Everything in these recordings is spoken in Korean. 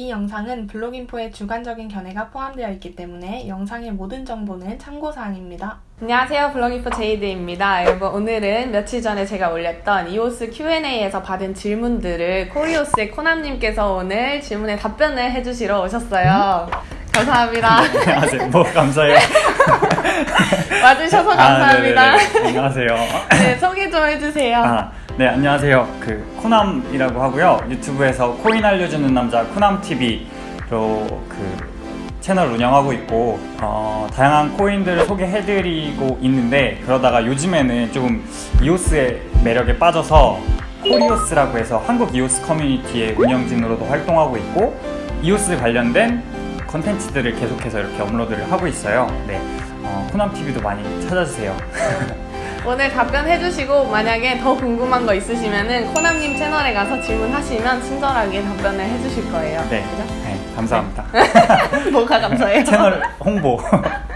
이 영상은 블로깅포의 주관적인 견해가 포함되어 있기 때문에 영상의 모든 정보는 참고사항입니다. 안녕하세요 블로깅포 제이드입니다 여러분 오늘은 며칠 전에 제가 올렸던 이오스 Q&A에서 받은 질문들을 코리오스의 코남님께서 오늘 질문에 답변을 해주시러 오셨어요 감사합니다 안녕하세요. 뭐 감사해요. 와주셔서 감사합니다 아. 안녕하세요. 네, 소개 좀 해주세요 아, 네 안녕하세요. 그 코남이라고 하고요. 유튜브에서 코인 알려주는 남자 코남 TV로 그 채널 운영하고 있고 어, 다양한 코인들을 소개해드리고 있는데 그러다가 요즘에는 조금 이오스의 매력에 빠져서 코리오스라고 해서 한국 이오스 커뮤니티의 운영진으로도 활동하고 있고 이오스 관련된 컨텐츠들을 계속해서 이렇게 업로드를 하고 있어요. 네, 어, 코남 TV도 많이 찾아주세요. 오늘 답변해주시고 만약에 더 궁금한 거 있으시면은 코남님 채널에 가서 질문하시면 친절하게 답변을 해주실 거예요 네, 그죠? 네 감사합니다. 뭐가 감사해요? 채널 홍보.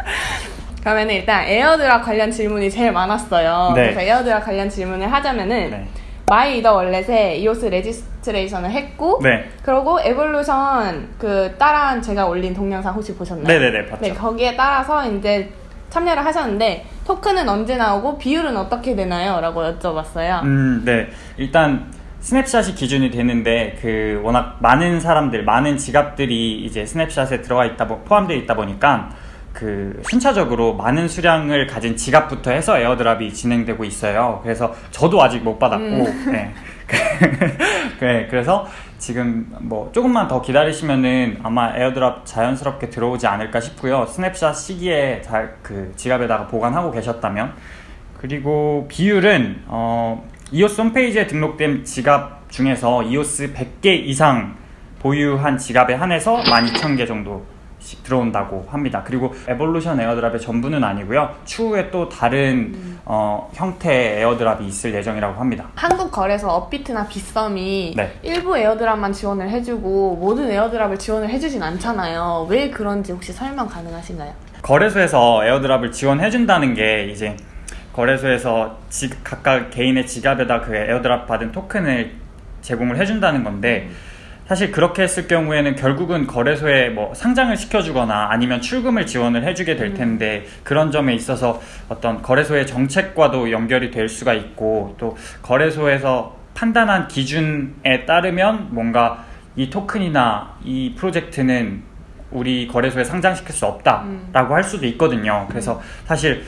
그러면 일단 airdrop 관련 질문이 제일 많았어요. 네. 그래서 airdrop 관련 질문을 하자면은 네. My Ether Wallet에 이오스 registration을 했고 네. 그리고 에볼루션 그 따라한 제가 올린 동영상 혹시 보셨나요? 네네네, 봤죠. 네, 거기에 따라서 이제 참여를 하셨는데 토큰은 언제 나오고 비율은 어떻게 되나요? 라고 여쭤봤어요. 음, 네. 일단 snapshot이 기준이 되는데 그 워낙 많은 사람들, 많은 지갑들이 이제 snapshot에 들어가 있다 보, 포함되어 있다 보니까 그 순차적으로 많은 수량을 가진 지갑부터 해서 airdrop이 진행되고 있어요. 그래서 저도 아직 못 받았고, 네. 네, 그래서 지금 뭐 조금만 더 기다리시면은 아마 airdrop 자연스럽게 들어오지 않을까 싶고요. 스냅샷 시기에 잘 그 지갑에다가 보관하고 계셨다면 그리고 비율은 어, 이오스 홈페이지에 등록된 지갑 중에서 이오스 100개 이상 보유한 지갑에 한해서 12,000개 정도씩 들어온다고 합니다. 그리고 에볼루션 airdrop의 전부는 아니고요. 추후에 또 다른 어, 형태의 airdrop이 있을 예정이라고 합니다. 한국 거래소 업비트나 빗썸이 네. 일부 airdrop만 지원을 해주고 모든 airdrop을 지원을 해주진 않잖아요. 왜 그런지 혹시 설명 가능하신가요? 거래소에서 airdrop을 지원해준다는 게 이제 거래소에서 지- 각각 개인의 지갑에다 그 airdrop 받은 토큰을 제공을 해준다는 건데 사실 그렇게 했을 경우에는 결국은 거래소에 뭐 상장을 시켜주거나 아니면 출금을 지원을 해주게 될 텐데 그런 점에 있어서 어떤 거래소의 정책과도 연결이 될 수가 있고 또 거래소에서 판단한 기준에 따르면 뭔가 이 토큰이나 이 프로젝트는 우리 거래소에 상장시킬 수 없다라고 할 수도 있거든요. 그래서 사실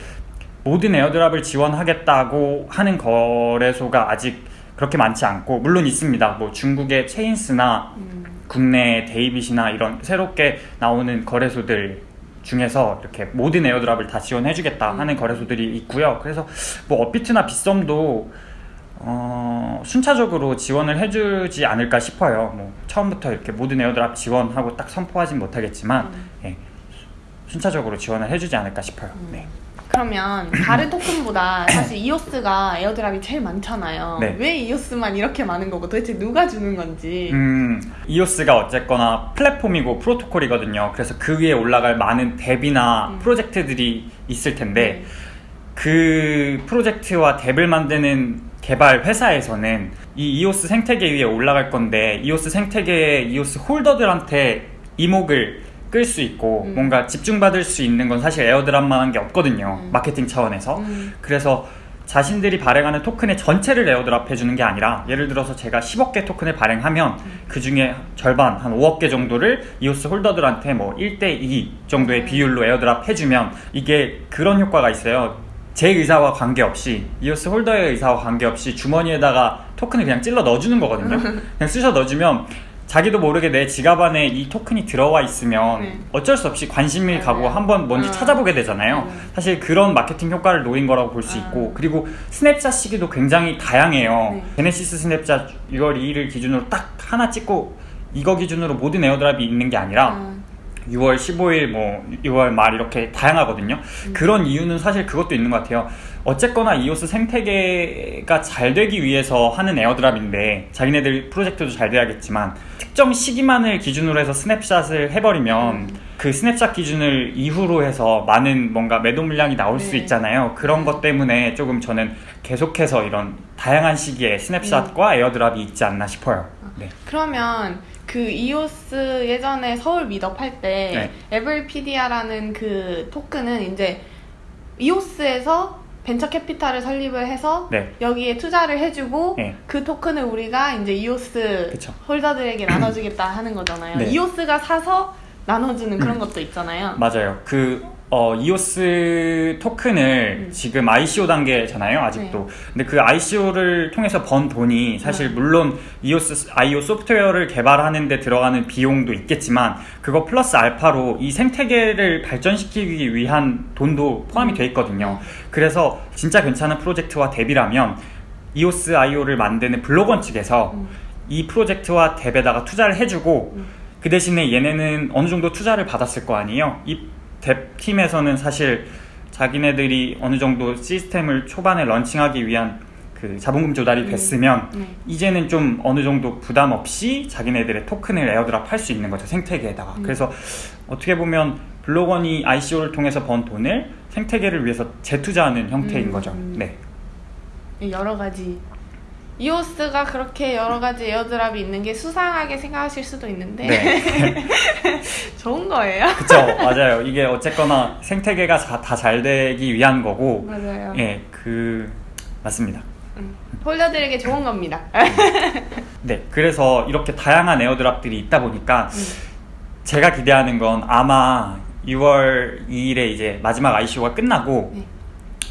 모든 airdrop을 지원하겠다고 하는 거래소가 아직 그렇게 많지 않고 물론 있습니다. 뭐 중국의 체인스나 국내 데이빗이나 이런 새롭게 나오는 거래소들 중에서 이렇게 모든 airdrop을 다 지원해주겠다 하는 거래소들이 있고요. 그래서 뭐 업비트나 빗썸도 어, 순차적으로 지원을 해주지 않을까 싶어요. 뭐 처음부터 이렇게 모든 airdrop 지원하고 딱 선포하진 못하겠지만 예, 순차적으로 지원을 해주지 않을까 싶어요. 네. 그러면 다른 토큰보다 사실 이오스가 airdrop이 제일 많잖아요. 네. 왜 이오스만 이렇게 많은 거고 도대체 누가 주는 건지. 음, 이오스가 어쨌거나 플랫폼이고 프로토콜이거든요. 그래서 그 위에 올라갈 많은 앱이나 음. 프로젝트들이 있을 텐데 네. 그 프로젝트와 앱을 만드는 개발 회사에서는 이 이오스 생태계 위에 올라갈 건데 이오스 생태계의 이오스 holder들한테 이목을 끌 수 있고 음. 뭔가 집중받을 수 있는 건 사실 airdrop만한 게 없거든요. 음. 마케팅 차원에서. 음. 그래서 자신들이 발행하는 토큰의 전체를 airdrop 해주는 게 아니라 예를 들어서 제가 10억 개 토큰을 발행하면 그 중에 절반 한 5억 개 정도를 이오스 holder들한테 뭐 1대2 정도의 비율로 airdrop 해주면 이게 그런 효과가 있어요. 제 의사와 관계없이 이오스 holder의 의사와 관계없이 주머니에다가 토큰을 그냥 찔러 넣어주는 거거든요. 그냥 쑤셔 넣어주면 자기도 모르게 내 지갑 안에 이 토큰이 들어와 있으면 네. 어쩔 수 없이 관심이 가고. 한번 뭔지 음. 찾아보게 되잖아요. 음. 사실 그런 마케팅 효과를 노린 거라고 볼수 아. 있고 그리고 스냅샷 시기도 굉장히 다양해요. 네. genesis snapshot 6월 2일을 기준으로 딱 하나 찍고 이거 기준으로 모든 airdrop이 있는 게 아니라 아, 6월 15일 뭐 6월 말 이렇게 다양하거든요. 그런 이유는 사실 그것도 있는 것 같아요. 어쨌거나 이오스 생태계가 잘 되기 위해서 하는 airdrop인데 자기네들 프로젝트도 잘 돼야겠지만 특정 시기만을 기준으로 해서 snapshot을 해버리면 그 스냅샷 기준을 이후로 해서 많은 뭔가 매도 물량이 나올 수 네. 있잖아요. 그런 것 때문에 조금 저는 계속해서 이런 다양한 시기에 snapshot과 airdrop이 있지 않나 싶어요. 네. 그러면 그 이오스 예전에 서울 meetup 할때 네. 에브리피디아라는 그 토큰은 이제 이오스에서 벤처 캐피탈을 설립을 해서 네. 여기에 투자를 해주고 네. 그 토큰을 우리가 이제 이오스 그쵸. holder들에게 나눠주겠다 하는 거잖아요. 네. 이오스가 사서 나눠주는 그런 것도 있잖아요. 맞아요. 그 어, 이오스 토큰을 음. 지금 ICO 단계잖아요, 아직도. 근데 그 ICO를 통해서 번 돈이 사실 네. 물론 이오스 IO 소프트웨어를 개발하는 데 들어가는 비용도 있겠지만 그거 플러스 알파로 이 생태계를 발전시키기 위한 돈도 포함이 돼 있거든요. 그래서 진짜 괜찮은 프로젝트와 DApp이라면 EOS.IO를 만드는 Block.one 측에서 음. 이 프로젝트와 DApp에다가 투자를 해주고 음. 그 대신에 얘네는 어느 정도 투자를 받았을 거 아니에요. 이 DApp팀에서는 사실 자기네들이 어느 정도 시스템을 초반에 launching하기 위한 그 자본금 조달이 음. 됐으면 네. 이제는 좀 어느 정도 부담 없이 자기네들의 토큰을 airdrop 할 수 있는 거죠 생태계에다가 음. 그래서 어떻게 보면 블록원이 ICO를 통해서 번 돈을 생태계를 위해서 재투자하는 형태인 음. 거죠 네 여러 가지 이오스가 그렇게 여러 가지 에어드랍이 있는 게 수상하게 생각하실 수도 있는데 네. 좋은 거예요. 그쵸 맞아요 이게 어쨌거나 생태계가 다 잘 되기 위한 거고 맞아요. 예 그 맞습니다 홀더들에게 좋은 겁니다. 네, 그래서 이렇게 다양한 airdrop들이 있다 보니까 음. 제가 기대하는 건 아마 6월 2일에 이제 마지막 ICO가 끝나고 네.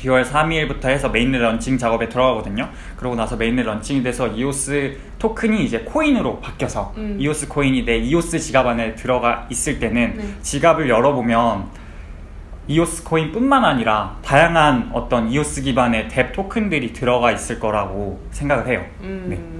9월 3일부터 해서 mainnet launching 작업에 들어가거든요. 그러고 나서 mainnet launching이 돼서 이오스 토큰이 이제 코인으로 바뀌어서 음. 이오스 코인이 내 이오스 지갑 안에 들어가 있을 때는 네. 지갑을 열어보면 이오스 코인뿐만 아니라 다양한 어떤 이오스 기반의 DApp 토큰들이 들어가 있을 거라고 생각을 해요. 음. 네.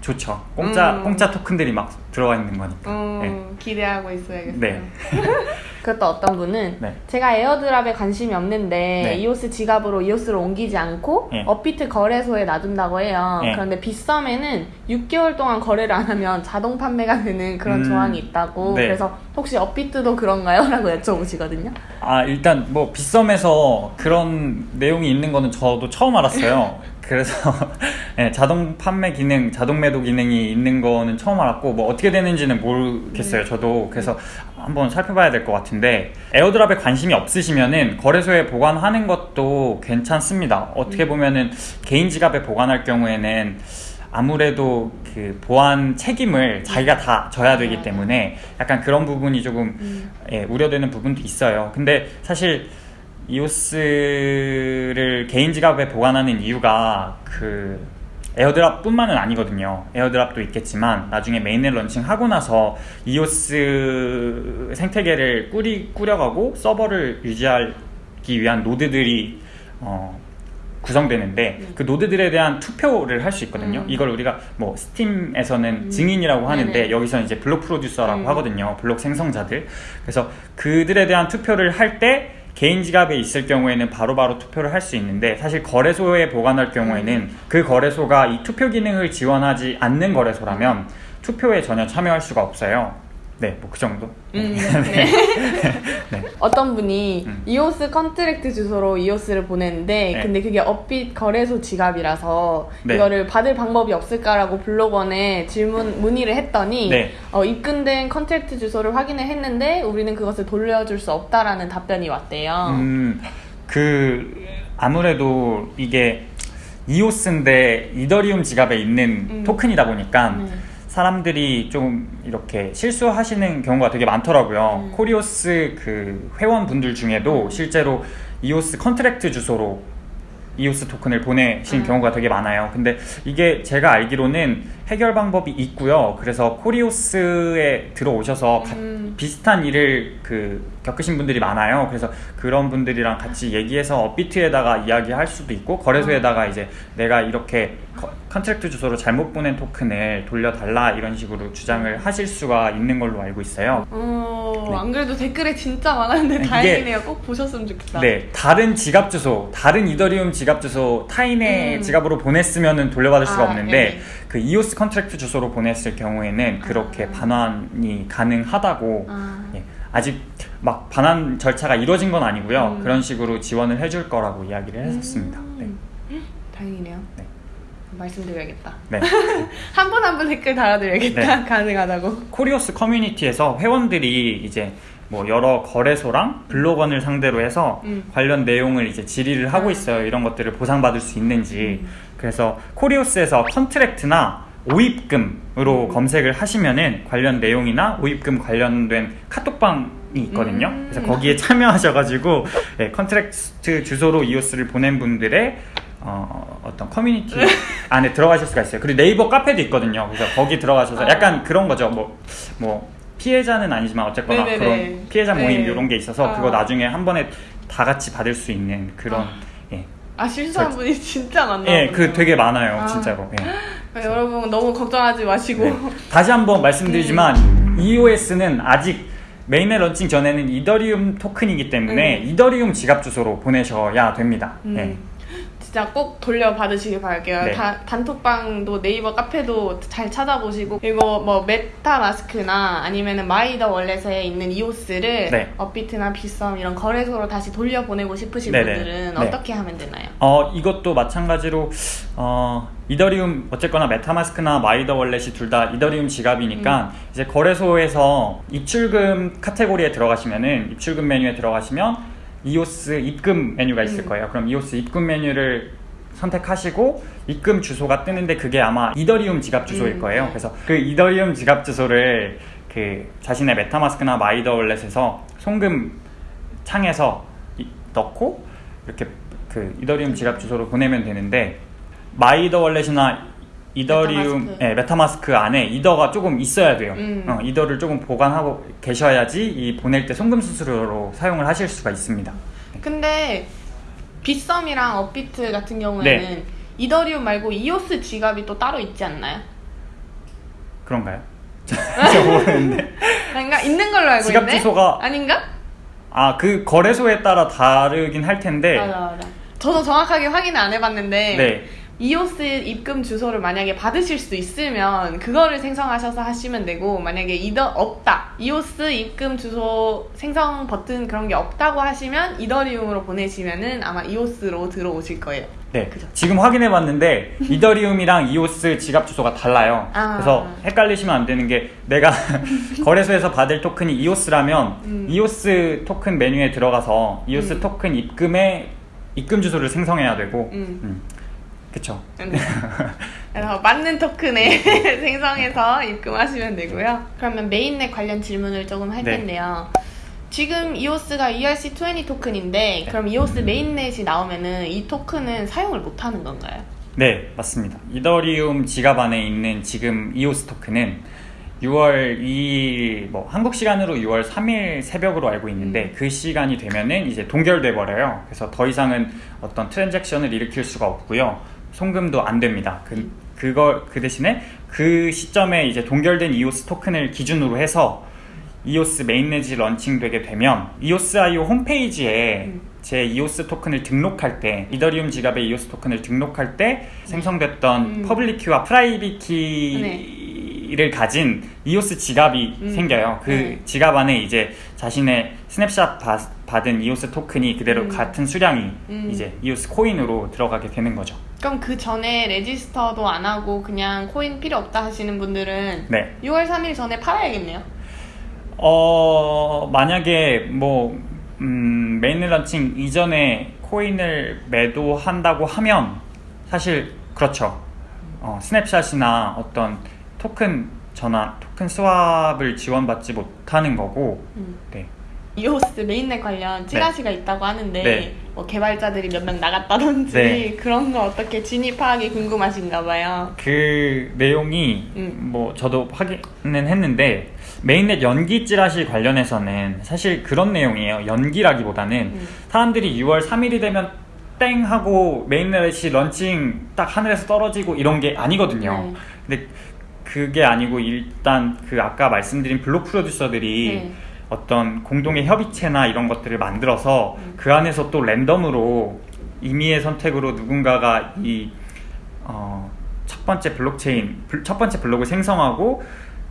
좋죠. 공짜 음. 공짜 토큰들이 막 들어가 있는 거니까. 음, 네. 기대하고 있어야겠어요. 네. 그것도 어떤 분은 네. 제가 에어드랍에 관심이 없는데 네. 이오스 지갑으로 이오스를 옮기지 않고 네. 업비트 거래소에 놔둔다고 해요. 네. 그런데 빗썸에는 6개월 동안 거래를 안 하면 자동 판매가 되는 그런 음. 조항이 있다고 네. 그래서 혹시 업비트도 그런가요? 라고 여쭤보시거든요. 아 일단 뭐 빗썸에서 그런 내용이 있는 거는 저도 처음 알았어요. 그래서 네, 자동 판매 기능, 자동 매도 기능이 있는 거는 처음 알았고 뭐 어떻게 되는지는 모르겠어요. 저도 그래서 한번 살펴봐야 될 것 같은데 에어드랍에 관심이 없으시면은 거래소에 보관하는 것도 괜찮습니다. 어떻게 보면은 개인 지갑에 보관할 경우에는 아무래도 그 보안 책임을 자기가 다 져야 되기 때문에 약간 그런 부분이 조금 음. 예, 우려되는 부분도 있어요. 근데 사실 이오스를 개인 지갑에 보관하는 이유가 그 airdrop 뿐만은 아니거든요. airdrop도 있겠지만 나중에 mainnet launching하고 나서 이오스 생태계를 꾸리 꾸려가고 서버를 유지하기 위한 노드들이 어, 구성되는데 그 노드들에 대한 투표를 할 수 있거든요. 음. 이걸 우리가 뭐 스팀에서는 음. 증인이라고 하는데 네네. 여기서는 이제 블록 프로듀서라고 음. 하거든요. 블록 생성자들. 그래서 그들에 대한 투표를 할때 개인 지갑에 있을 경우에는 바로 바로 투표를 할 수 있는데 사실 거래소에 보관할 경우에는 음. 그 거래소가 이 투표 기능을 지원하지 않는 거래소라면 투표에 전혀 참여할 수가 없어요. 네, 뭐 그 정도. 음, 네. 네. 어떤 분이 음. 이오스 contract 주소로 이오스를 보냈는데 네. 근데 그게 업비트 거래소 지갑이라서 네. 이거를 받을 방법이 없을까라고 Block.one에 질문 문의를 했더니 네. 어, 입금된 contract 주소를 확인을 했는데 우리는 그것을 돌려줄 수 없다라는 답변이 왔대요. 음, 그 아무래도 이게 이오스인데 이더리움 지갑에 있는 음. 토큰이다 보니까 네. 사람들이 좀 이렇게 실수하시는 경우가 되게 많더라고요. 음. 코리오스 그 회원분들 중에도 실제로 이오스 contract 주소로 이오스 토큰을 보내신 음. 경우가 되게 많아요. 근데 이게 제가 알기로는 해결 방법이 있고요. 그래서 코리오스에 들어오셔서 가- 음. 비슷한 일을 그 겪으신 분들이 많아요. 그래서 그런 분들이랑 같이 얘기해서 업비트에다가 이야기할 수도 있고 거래소에다가 이제 내가 이렇게 con- contract 주소로 잘못 보낸 토큰을 돌려달라 이런 식으로 주장을 하실 수가 있는 걸로 알고 있어요. 어, 네. 안 그래도 댓글에 진짜 많았는데 이게- 다행이네요. 꼭 보셨으면 좋겠다. 네, 다른 지갑 주소, 다른 이더리움 지갑 주소 타인의 음. 지갑으로 보냈으면은 돌려받을 수가 아, 없는데 네. 그 이오스 contract 주소로 보냈을 경우에는 그렇게 아. 반환이 가능하다고 아. 예, 아직 막 반환 절차가 이루어진 건 아니고요. 음. 그런 식으로 지원을 해줄 거라고 이야기를 했었습니다. 네. 음. 다행이네요. 네. 음. 말씀드려야겠다. 네. 한 분 한 분 댓글 달아드려야겠다. 네. 가능하다고. 코리오스 커뮤니티에서 회원들이 이제 뭐 여러 거래소랑 Block.one을 상대로 해서 음. 관련 내용을 이제 질의를 하고 아. 있어요. 이런 것들을 보상받을 수 있는지. 음. 그래서 코리오스에서 contract나 오입금으로 음. 검색을 하시면은 관련 내용이나 오입금 관련된 카톡방 이 있거든요. 음. 그래서 거기에 참여하셔가지고 네, contract 주소로 이오스를 보낸 분들의 어, 어떤 커뮤니티 안에 들어가실 수가 있어요. 그리고 네이버 카페도 있거든요. 그래서 거기 들어가셔서 아. 약간 그런 거죠. 뭐, 뭐 피해자는 아니지만 어쨌거나 네네네. 그런 피해자 모임 네. 이런 게 있어서 아. 그거 나중에 한 번에 다 같이 받을 수 있는 그런 아. 예, 아 실수한 분이 진짜 많나 예. 그 되게 많아요, 아. 진짜로. 예. 그러니까 여러분 너무 걱정하지 마시고 네. 다시 한번 말씀드리지만 EOS는 아직 mainnet launching 전에는 이더리움 토큰이기 때문에 음. 이더리움 지갑 주소로 보내셔야 됩니다. 음. 예. 진짜 꼭 돌려받으시길 바랄게요. 네. 다- 단톡방도 네이버 카페도 잘 찾아보시고 그리고 뭐 메타마스크나 아니면은 MyEtherWallet에 있는 이오스를 네. 업비트나 빗썸 이런 거래소로 다시 돌려보내고 싶으신 네네. 분들은 네. 어떻게 하면 되나요? 어, 이것도 마찬가지로 어, 이더리움 어쨌거나 메타마스크나 MyEtherWallet이 둘 다 이더리움 지갑이니까 이제 거래소에서 입출금 카테고리에 들어가시면은 입출금 메뉴에 들어가시면 이오스 입금 메뉴가 있을 음. 거예요. 그럼 이오스 입금 메뉴를 선택하시고 입금 주소가 뜨는데 그게 아마 이더리움 지갑 주소일 음. 거예요. 그래서 그 이더리움 지갑 주소를 그 자신의 메타마스크나 MyEtherWallet에서 송금 창에서 이- 넣고 이렇게 그 이더리움 지갑 주소로 보내면 되는데 MyEtherWallet이나 이더리움 메타마스크. 예, 메타마스크 안에 이더가 조금 있어야 돼요. 음. 어, 이더를 조금 보관하고 계셔야지 이 보낼 때 송금 수수료로 사용을 하실 수가 있습니다. 근데 비썸이랑 업비트 같은 경우에는 네. 이더리움 말고 이오스 지갑이 또 따로 있지 않나요? 그런가요? 저 모르는데. 그러니까 있는 걸로 알고 지갑 있는데 주소가- 아닌가? 아, 그 거래소에 따라 다르긴 할 텐데. 맞아 맞아. 저도 정확하게 확인을 안 해봤는데 네. 이오스 입금 주소를 만약에 받으실 수 있으면 그거를 생성하셔서 하시면 되고 만약에 이더 없다 이오스 입금 주소 생성 버튼 그런 게 없다고 하시면 이더리움으로 보내시면은 아마 이오스로 들어오실 거예요. 네. 그죠. 지금 확인해 봤는데 이더리움이랑 이오스 지갑 주소가 달라요. 아. 그래서 헷갈리시면 안 되는 게 내가 거래소에서 받을 토큰이 이오스라면 음. 이오스 토큰 메뉴에 들어가서 이오스 음. 토큰 입금에 입금 주소를 생성해야 되고 음. 음. 그쵸. 네. 그래서 맞는 토큰에 생성해서 입금하시면 되고요. 그러면 mainnet 관련 질문을 조금 할 네. 텐데요. 지금 이오스가 ERC20 토큰인데 그럼 이오스 mainnet이 나오면은 이 토큰은 사용을 못 하는 건가요? 네, 맞습니다. 이더리움 지갑 안에 있는 지금 이오스 토큰은 6월 2일, 뭐 한국 시간으로 6월 3일 새벽으로 알고 있는데 음. 그 시간이 되면은 이제 동결돼 버려요. 그래서 더 이상은 어떤 transaction을 일으킬 수가 없고요. 송금도 안 됩니다. 그 그거 그 대신에 그 시점에 이제 동결된 이오스 토큰을 기준으로 해서 이오스 mainnet이 런칭되게 되면 이오스.io 홈페이지에 음. 제 이오스 토큰을 등록할 때 이더리움 지갑에 이오스 토큰을 등록할 때 생성됐던 음. public key와 private key 를 가진 이오스 지갑이 음. 생겨요. 그 네. 지갑 안에 이제 자신의 스냅샷 바- 받은 이오스 토큰이 그대로 음. 같은 수량이 음. 이제 이오스 코인으로 들어가게 되는 거죠. 그럼 그 전에 레지스터도 안 하고 그냥 코인 필요 없다 하시는 분들은 네. 6월 3일 전에 팔아야겠네요. 어 만약에 뭐 음, mainnet 런칭 이전에 코인을 매도한다고 하면 사실 그렇죠. 어, snapshot이나 어떤 토큰 전환, 토큰 swap을 지원받지 못하는 거고, 음. 네. 이오스 mainnet 관련 찌라시가 있다고 하는데 네. 뭐 개발자들이 몇 명 나갔다든지 네. 그런 거 어떻게 진입하기 궁금하신가 봐요. 그 내용이 음. 뭐 저도 확인은 했는데 mainnet 연기 찌라시 관련해서는 사실 그런 내용이에요. 연기라기보다는 음. 사람들이 6월 3일이 되면 땡 하고 mainnet이 런칭 딱 하늘에서 떨어지고 이런 게 아니거든요. 네. 근데 그게 아니고 일단 그 아까 말씀드린 block producer들이 네. 어떤 공동의 협의체나 이런 것들을 만들어서 음. 그 안에서 또 랜덤으로 임의의 선택으로 누군가가 이 어, 첫 번째 블록체인 블- 첫 번째 블록을 생성하고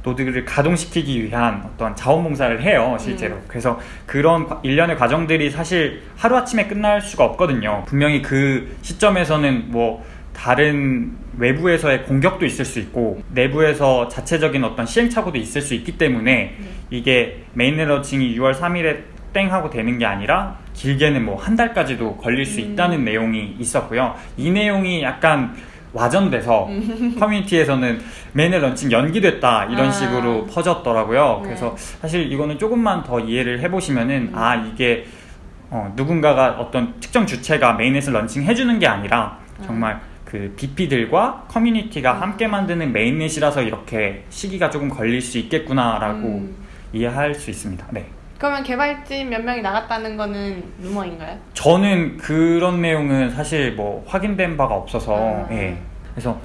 노드를 가동시키기 위한 어떤 자원봉사를 해요 실제로 음. 그래서 그런 과- 일련의 과정들이 사실 하루아침에 끝날 수가 없거든요 분명히 그 시점에서는 뭐 다른 외부에서의 공격도 있을 수 있고 내부에서 자체적인 어떤 시행착오도 있을 수 있기 때문에 이게 mainnet 런칭이 6월 3일에 땡 하고 되는 게 아니라 길게는 뭐 한 달까지도 걸릴 수 있다는 내용이 있었고요. 이 내용이 약간 와전돼서 커뮤니티에서는 mainnet 런칭 연기됐다 이런 아. 식으로 퍼졌더라고요. 네. 그래서 사실 이거는 조금만 더 이해를 해보시면은 아 이게 어, 누군가가 어떤 특정 주체가 메인넷을 런칭해주는 게 아니라 정말 그 BP들과 커뮤니티가 함께 만드는 메인넷이라서 이렇게 시기가 조금 걸릴 수 있겠구나라고 음. 이해할 수 있습니다. 네. 그러면 개발진 몇 명이 나갔다는 거는 루머인가요? 저는 그런 내용은 사실 뭐 확인된 바가 없어서 아. 예. 그래서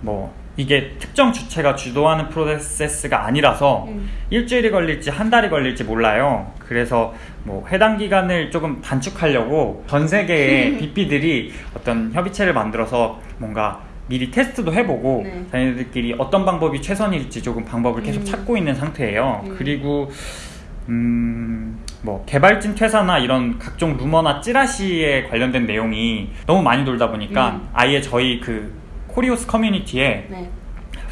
뭐 이게 특정 주체가 주도하는 프로세스가 아니라서 음. 일주일이 걸릴지 한 달이 걸릴지 몰라요. 그래서 뭐 해당 기간을 조금 단축하려고 전 세계의 BP들이 어떤 협의체를 만들어서 뭔가 미리 테스트도 해보고 네. 자기들끼리 어떤 방법이 최선일지 조금 방법을 계속 음. 찾고 있는 상태예요. 음. 그리고 음, 뭐 개발진 퇴사나 이런 각종 루머나 찌라시에 관련된 내용이 너무 많이 돌다 보니까 음. 아예 저희 그 코리오스 커뮤니티에 네.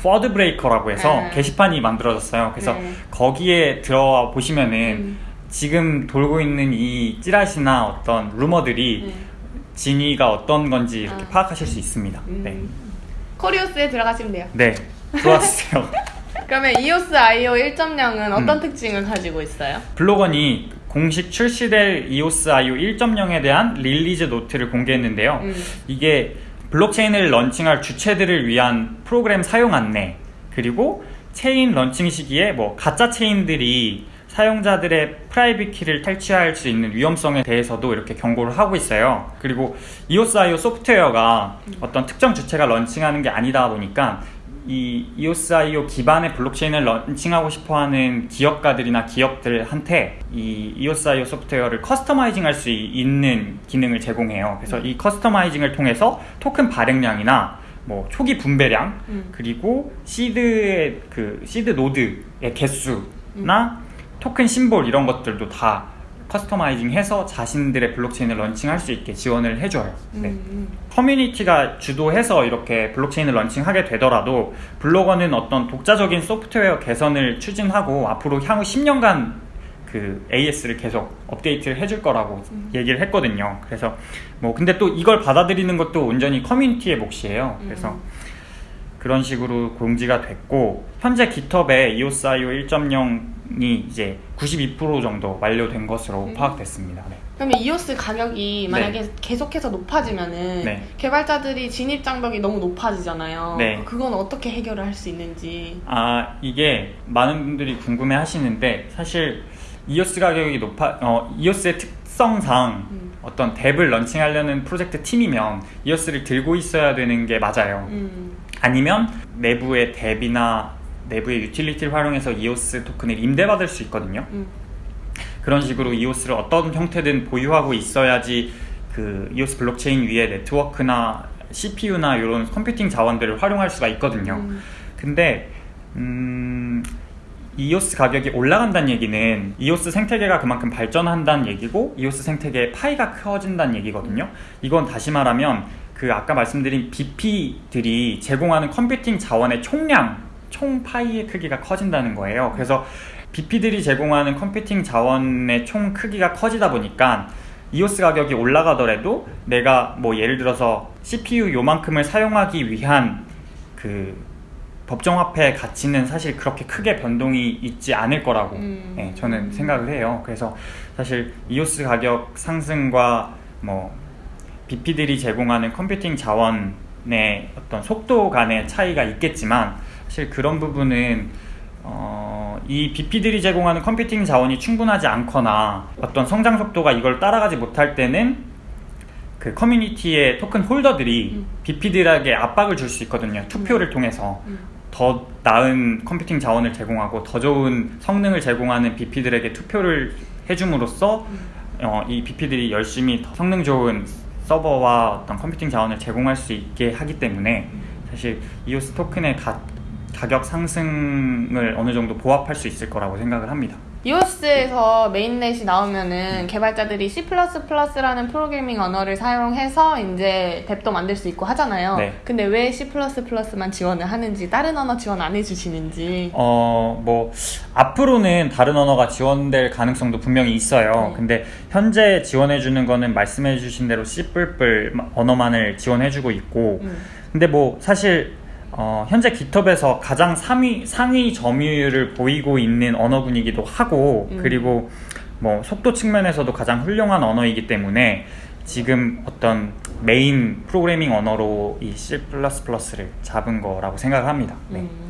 FUD breaker라고 해서 네. 게시판이 만들어졌어요. 그래서 네. 거기에 들어와 보시면은 음. 지금 돌고 있는 이 찌라시나 어떤 루머들이 네. 진위가 어떤 건지 이렇게 아. 파악하실 수 있습니다. 음. 네. 코리오스에 들어가시면 돼요. 네. 좋았어요. 그러면 EOS IO 1.0은 어떤 음. 특징을 가지고 있어요? 블록원이 공식 출시될 EOS IO 1.0에 대한 release note를 공개했는데요. 음. 이게 블록체인을 런칭할 주체들을 위한 프로그램 사용 안내 그리고 체인 런칭 시기에 뭐 가짜 체인들이 사용자들의 private key를 탈취할 수 있는 위험성에 대해서도 이렇게 경고를 하고 있어요. 그리고 EOS.io 소프트웨어가 어떤 특정 주체가 런칭하는 게 아니다 보니까 이 EOS.io 기반의 블록체인을 런칭하고 싶어하는 기업가들이나 기업들한테 이 EOS.io 소프트웨어를 customizing 할 수 있는 기능을 제공해요. 그래서 이 customizing을 통해서 토큰 발행량이나 뭐 초기 분배량 음. 그리고 seed의 그 seed node의 개수나 토큰 심볼 이런 것들도 다 customizing해서 자신들의 블록체인을 런칭할 수 있게 지원을 해줘요. 네. 음. 커뮤니티가 주도해서 이렇게 블록체인을 런칭하게 되더라도 블록원은 어떤 독자적인 소프트웨어 개선을 추진하고 앞으로 향후 10년간 그 AS를 계속 업데이트를 해줄 거라고 얘기를 했거든요. 그래서 뭐 근데 또 이걸 받아들이는 것도 온전히 커뮤니티의 몫이에요. 그래서 그런 식으로 공지가 됐고 현재 깃허브에 EOS.io 1.0이 이제 92% 정도 완료된 것으로 파악됐습니다. 네. 그러면 EOS 가격이 만약에 계속해서 높아지면은 네. 개발자들이 진입 장벽이 너무 높아지잖아요. 네. 그건 어떻게 해결을 할 수 있는지. 아 이게 많은 분들이 궁금해 하시는데 사실 이오스 가격이 높아 어 이오스의 특성상 음. 어떤 DApp을 런칭하려는 프로젝트 팀이면 이오스를 들고 있어야 되는 게 맞아요. 음. 아니면 내부의 DApp이나 내부의 유틸리티를 활용해서 이오스 토큰을 임대받을 수 있거든요. 음. 그런 식으로 이오스를 어떤 형태든 보유하고 있어야지 그 이오스 블록체인 위에 네트워크나 CPU나 이런 computing 자원들을 활용할 수가 있거든요. 음. 근데 음, 이오스 가격이 올라간다는 얘기는 이오스 생태계가 그만큼 발전한다는 얘기고 이오스 생태계의 파이가 커진다는 얘기거든요. 이건 다시 말하면 그 아까 말씀드린 BP들이 제공하는 computing 자원의 총량, 총 파이의 크기가 커진다는 거예요. 그래서 BP들이 제공하는 computing 자원의 총 크기가 커지다 보니까 이오스 가격이 올라가더라도 내가 뭐 예를 들어서 CPU 요만큼을 사용하기 위한 그 법정화폐 가치는 사실 그렇게 크게 변동이 있지 않을 거라고 음. 예, 저는 생각을 해요. 그래서 사실 이오스 가격 상승과 뭐 BP들이 제공하는 컴퓨팅 자원의 어떤 속도 간의 차이가 있겠지만 사실 그런 부분은 어, 이 BP들이 제공하는 컴퓨팅 자원이 충분하지 않거나 어떤 성장 속도가 이걸 따라가지 못할 때는 그 커뮤니티의 토큰 홀더들이 음. BP들에게 압박을 줄 수 있거든요. 투표를 통해서 음. 더 나은 computing 자원을 제공하고 더 좋은 성능을 제공하는 BP들에게 투표를 해줌으로써 어, 이 BP들이 열심히 더 성능 좋은 서버와 어떤 computing 자원을 제공할 수 있게 하기 때문에 사실 이오스 토큰의 가, 가격 상승을 어느 정도 보합할 수 있을 거라고 생각을 합니다. 이오스에서 mainnet이 나오면은 개발자들이 C++라는 프로그래밍 언어를 사용해서 이제 DApp도 만들 수 있고 하잖아요. 네. 근데 왜 C++만 지원을 하는지 다른 언어 지원 안 해주시는지. 어, 뭐, 앞으로는 다른 언어가 지원될 가능성도 분명히 있어요. 네. 근데 현재 지원해주는 거는 말씀해주신 대로 C++ 언어만을 지원해주고 있고, 음. 근데 뭐, 사실, 어, 현재 GitHub에서 가장 상위, 상위 점유율을 보이고 있는 언어군이기도 하고, 음. 그리고 뭐, 속도 측면에서도 가장 훌륭한 언어이기 때문에, 지금 어떤 메인 프로그래밍 언어로 이 C++를 잡은 거라고 생각을 합니다. 네. 음.